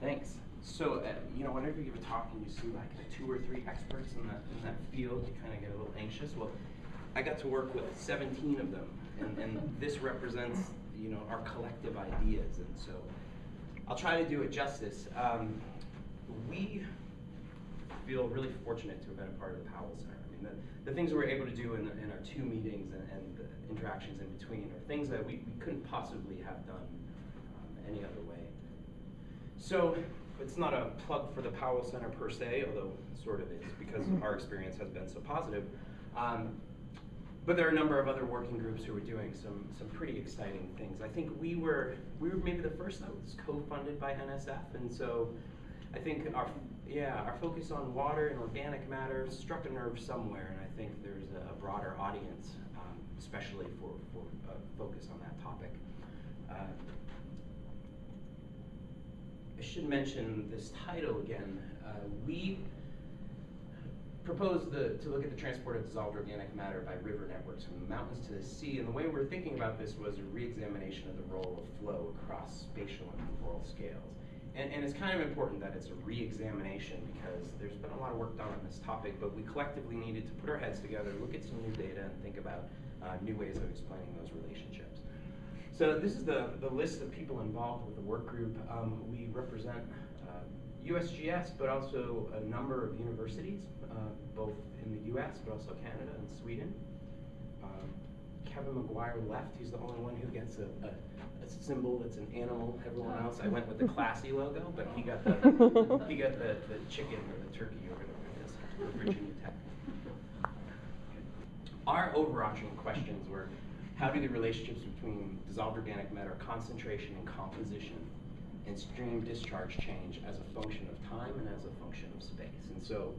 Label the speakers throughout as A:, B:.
A: Thanks. So, uh, you know, whenever you give a talk and you see like two or three experts in that in that field, you kind of get a little anxious. Well, I got to work with 17 of them, and, and this represents, you know, our collective ideas. And so, I'll try to do it justice. Um, we feel really fortunate to have been a part of the Powell Center. I mean, the, the things we were able to do in, in our two meetings and, and the interactions in between are things that we, we couldn't possibly have done um, any other way. So it's not a plug for the Powell Center per se, although it sort of is because our experience has been so positive. Um, but there are a number of other working groups who are doing some some pretty exciting things. I think we were we were maybe the first that was co-funded by NSF, and so I think our yeah our focus on water and organic matter struck a nerve somewhere, and I think there's a, broader audience, um, especially for for uh, focus on that topic. Uh, I should mention this title again. Uh, we proposed the, to look at the transport of dissolved organic matter by river networks from the mountains to the sea. And the way we are thinking about this was a re-examination of the role of flow across spatial and temporal scales. And, and it's kind of important that it's a re-examination because there's been a lot of work done on this topic, but we collectively needed to put our heads together, look at some new data, and think about uh, new ways of explaining those relationships. So this is the, the list of people involved with the work group. Um, we represent uh, USGS, but also a number of universities, uh, both in the US, but also Canada and Sweden. Um, Kevin McGuire left. He's the only one who gets a, a, a, symbol that's an animal. Everyone else, I went with the classy logo, but he got the he got the, the chicken or the turkey or whatever it is, Virginia Tech. Our overarching questions were how do the relationships between dissolved organic matter concentration and composition and stream discharge change as a function of time and as a function of space? And so,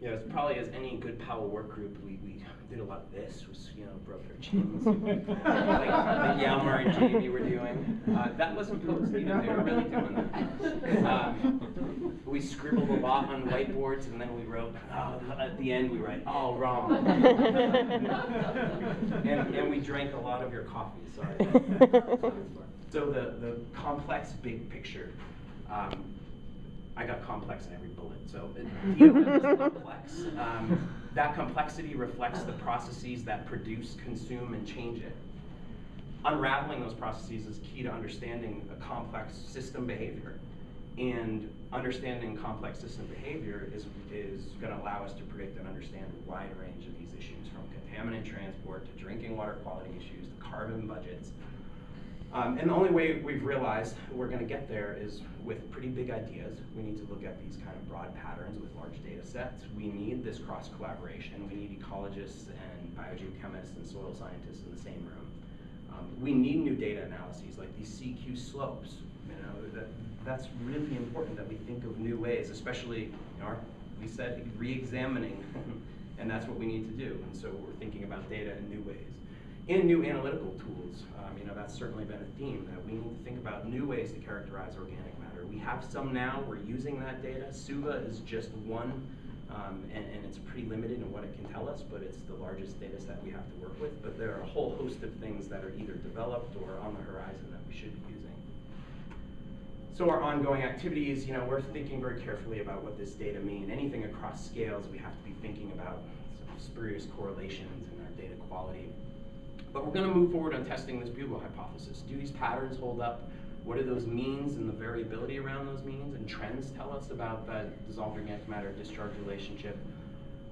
A: you know, as probably as any good Powell work group, we, we did a lot of this, was, you know, broke our chins, like, like Hjalmar and Jamie were doing. Uh, that wasn't posed either, they were really doing that. Um, we scribbled a lot on whiteboards and then we wrote, oh, at the end we write, all oh, wrong. and, and we drank a lot of your coffee, sorry. so the, the complex big picture, um, I got complex in every bullet, so it, complex. Um, that complexity reflects the processes that produce, consume, and change it. Unraveling those processes is key to understanding a complex system behavior. And understanding complex system behavior is, is going to allow us to predict and understand a wide range of these issues, from contaminant transport to drinking water quality issues to carbon budgets. Um, and the only way we've realized we're going to get there is with pretty big ideas. We need to look at these kind of broad patterns with large data sets. We need this cross collaboration. We need ecologists and biogeochemists and soil scientists in the same room. Um, we need new data analyses like these CQ slopes. You know, that, that's really important that we think of new ways, especially, you know, our, we said re-examining, and that's what we need to do. And so we're thinking about data in new ways. In new analytical tools, um, you know, that's certainly been a theme that we need to think about new ways to characterize organic matter. We have some now, we're using that data. SUVA is just one, um, and, and, it's pretty limited in what it can tell us, but it's the largest data set we have to work with. But there are a whole host of things that are either developed or on the horizon that we should be using. So our ongoing activities, you know, we're thinking very carefully about what this data mean. Anything across scales, we have to be thinking about spurious correlations and our data quality. But we're going to move forward on testing this bugle hypothesis. Do these patterns hold up? What do those means and the variability around those means and trends tell us about that dissolved organic matter discharge relationship?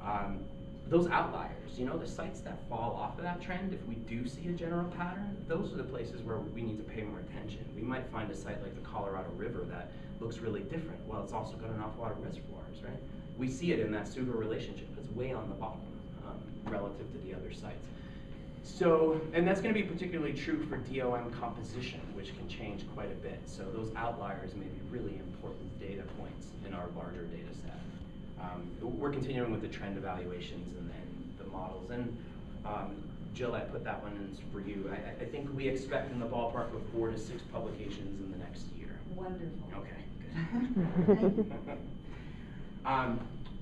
A: Um, those outliers, you know, the sites that fall off of that trend, if we do see a general pattern, those are the places where we need to pay more attention. We might find a site like the Colorado River that looks really different. Well, it's also got an awful lot of reservoirs, right? We see it in that SUVA relationship. It's way on the bottom um, relative to the other sites. So, and that's going to be particularly true for DOM composition, which can change quite a bit. So those outliers may be really important data points in our larger data set. Um, we're continuing with the trend evaluations and, and the models. And um, Jill, I put that one in for you. I, I, think we expect in the ballpark of four to six publications in the next year.
B: Wonderful.
A: Okay, good. um,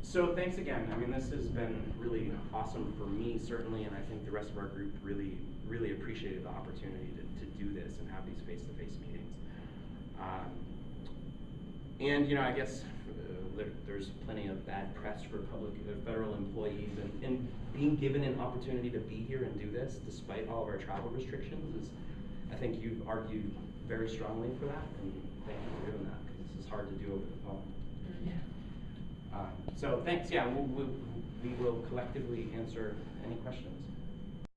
A: so thanks again. I mean, this has been really awesome for me, certainly, and I think the rest of our group really, really appreciated the opportunity to, to do this and have these face-to-face -face meetings. Um, And, you know, I guess uh, there, there's plenty of bad press for public, uh, federal employees, and, and being given an opportunity to be here and do this despite all of our travel restrictions is, I think you've argued very strongly for that, and thank you for doing that, because this is hard to do over the phone. Um, So thanks, yeah, we, we, we will collectively answer any questions.